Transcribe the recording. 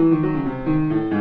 Música